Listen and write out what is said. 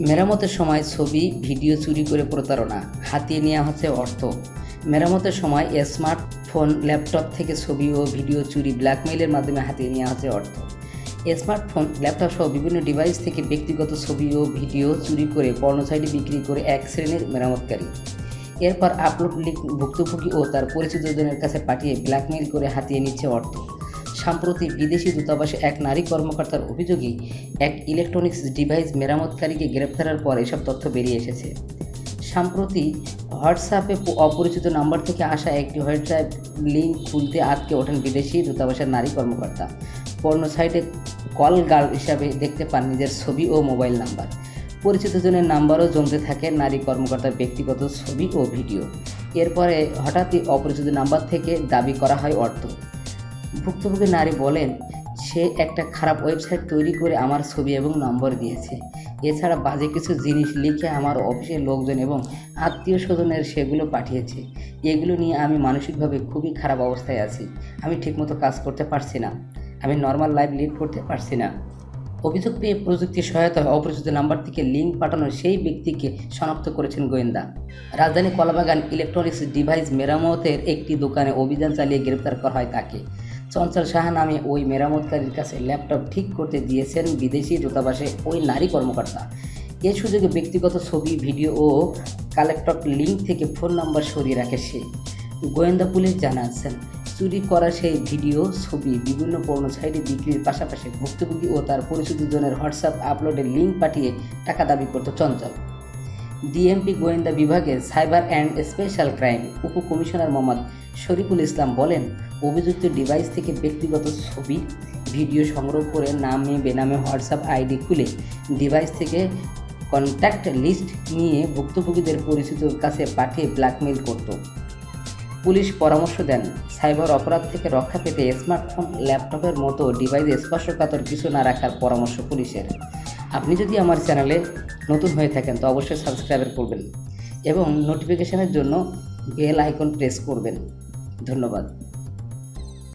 মেরামতের সময় ছবি, ভিডিও চুরি করে প্রতারণা, হাতিয়ে নেওয়া হচ্ছে অর্থ। মেরামতের সময় স্মার্টফোন, ল্যাপটপ থেকে ছবি ও ভিডিও চুরি, ব্ল্যাকমেইলের মাধ্যমে হাতিয়ে নেওয়া হচ্ছে অর্থ। স্মার্টফোন, ল্যাপটপ সহ বিভিন্ন ডিভাইস থেকে ব্যক্তিগত ছবি ও ভিডিও চুরি করে পর্ণসাইটে বিক্রি করে এক শ্রেণির মেরামতকারী। এরপর আপলোড লিঙ্ক ভুক্তভোগী ও তার পরিচিতজনের কাছে পাঠিয়ে ব্ল্যাকমেইল করে হাতিয়ে নিচ্ছে অর্থ। সম্প্রতি বিদেশি দূতাবাসে এক নারী কর্মকর্তার অভিযোগে এক ইলেকট্রনিক্স ডিভাইস মেরামতকারীকে গ্রেপ্তারের পর এসব তথ্য বেরিয়ে এসেছে। সম্প্রতি হোয়াটসঅ্যাপে অপরিচিত নাম্বার থেকে আসা একটি হোয়াটসঅ্যাপ লিঙ্ক খুলতে আটকে ওঠেন বিদেশি দূতাবাসের নারী কর্মকর্তা। পর্ণ সাইটে কল গার্ল হিসাবে দেখতে পান নিজের ছবি ও মোবাইল নাম্বার। পরিচিত জনের নাম্বারও জমতে থাকে নারী কর্মকর্তার ব্যক্তিগত ছবি ও ভিডিও। এরপরে হঠাৎই অপরিচিত নাম্বার থেকে দাবি করা হয় অর্থ। ভুক্তভোগী নারী বলেন, সে একটা খারাপ ওয়েবসাইট তৈরি করে আমার ছবি এবং নম্বর দিয়েছে। এছাড়া বাজে কিছু জিনিস লিখে আমার অফিসের লোকজন এবং আত্মীয় স্বজনের সেগুলো পাঠিয়েছে। এগুলো নিয়ে আমি মানসিকভাবে খুবই খারাপ অবস্থায় আছি। আমি ঠিকমতো কাজ করতে পারছি না। আমি নর্মাল লাইফ লিড করতে পারছি না। অভিযোগ পেয়ে প্রযুক্তির সহায়তায় অপরিচিত নাম্বার থেকে লিঙ্ক পাঠানো সেই ব্যক্তিকে শনাক্ত করেছেন গোয়েন্দা। রাজধানী কলাবাগান ইলেকট্রনিক্স ডিভাইস মেরামতের একটি দোকানে অভিযান চালিয়ে গ্রেপ্তার করা হয় তাকে। চঞ্চল সাহা নামে ওই মেরামতকারীর কাছে ল্যাপটপ ঠিক করতে দিয়েছেন বিদেশি দূতাবাসে ওই নারী কর্মকর্তা। এ সুযোগে ব্যক্তিগত ছবি, ভিডিও ও কালেক্টর লিঙ্ক থেকে ফোন নাম্বার সরিয়ে রাখে সে। গোয়েন্দা পুলিশ জানাচ্ছেন, চুরি করা সেই ভিডিও, ছবি বিভিন্ন পণ্য সাইটে বিক্রির পাশাপাশি ভুক্তভোগী ও তার পরিচিতজনের হোয়াটসঅ্যাপ আপলোডের লিঙ্ক পাঠিয়ে টাকা দাবি করত চঞ্চল। ডিএমপি গোয়েন্দা বিভাগের সাইবার অ্যান্ড স্পেশাল ক্রাইম উপকমিশনার মোহাম্মদ শরীফুল ইসলাম বলেন, অভিযুক্ত ডিভাইস থেকে ব্যক্তিগত ছবি, ভিডিও সংগ্রহ করে নামে বেনামে হোয়াটসঅ্যাপ আইডি খুলে ডিভাইস থেকে কন্ট্যাক্ট লিস্ট নিয়ে ভুক্তভোগীদের পরিচিতর কাছে পাঠিয়ে ব্ল্যাকমেইল করত। পুলিশ পরামর্শ দেন, সাইবার অপরাধ থেকে রক্ষা পেতে স্মার্টফোন, ল্যাপটপের মতো ডিভাইসে স্পর্শকাতর কিছু না রাখার পরামর্শ পুলিশের। আপনি যদি আমার চ্যানেলে নতুন হয়ে থাকেন, তো অবশ্যই সাবস্ক্রাইবার করবেন এবং নোটিফিকেশনের জন্য বেল আইকন প্রেস করবেন। ধন্যবাদ।